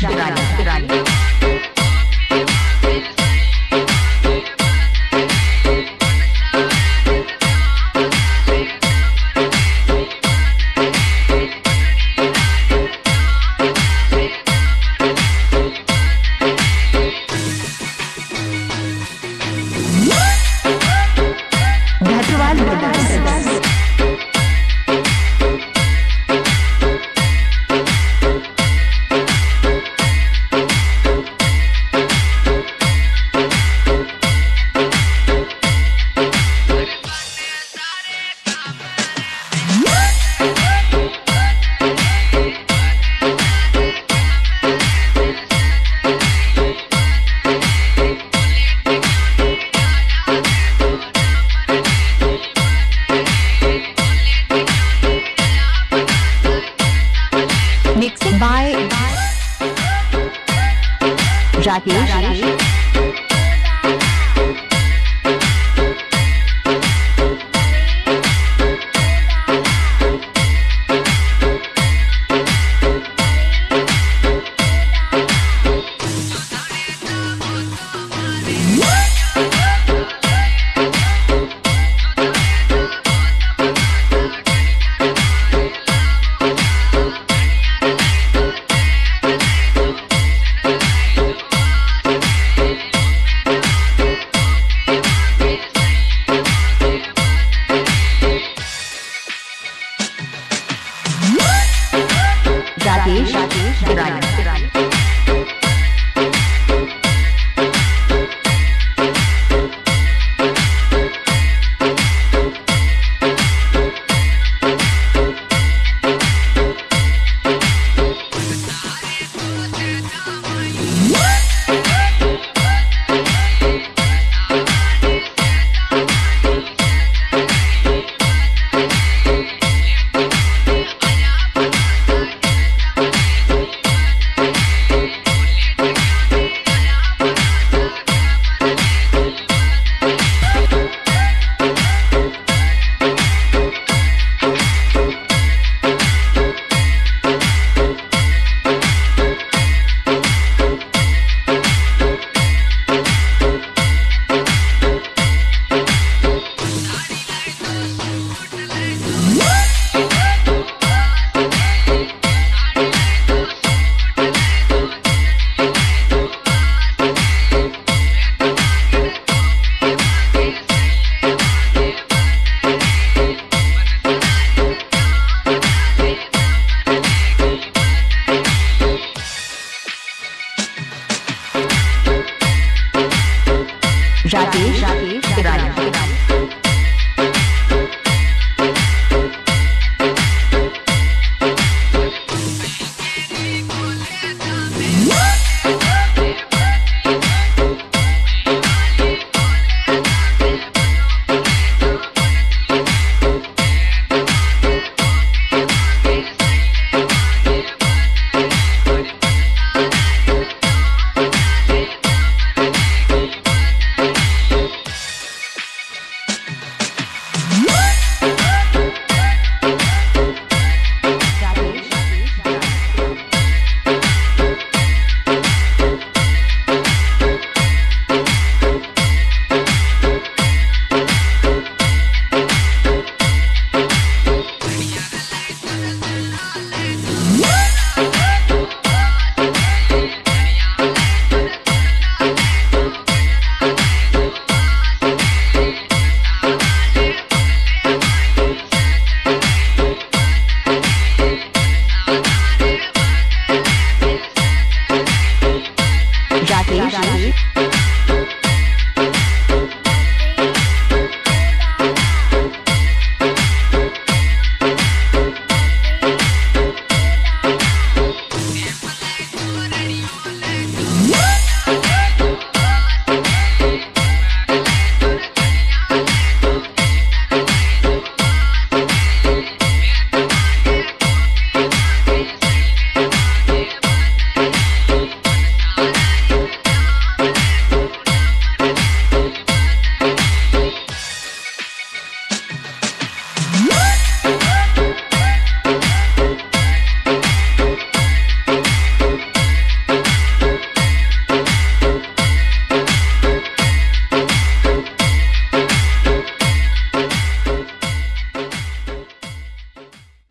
Dale. by Rakesh. Rakesh Rakesh Rakesh Rakesh Rakesh Rakesh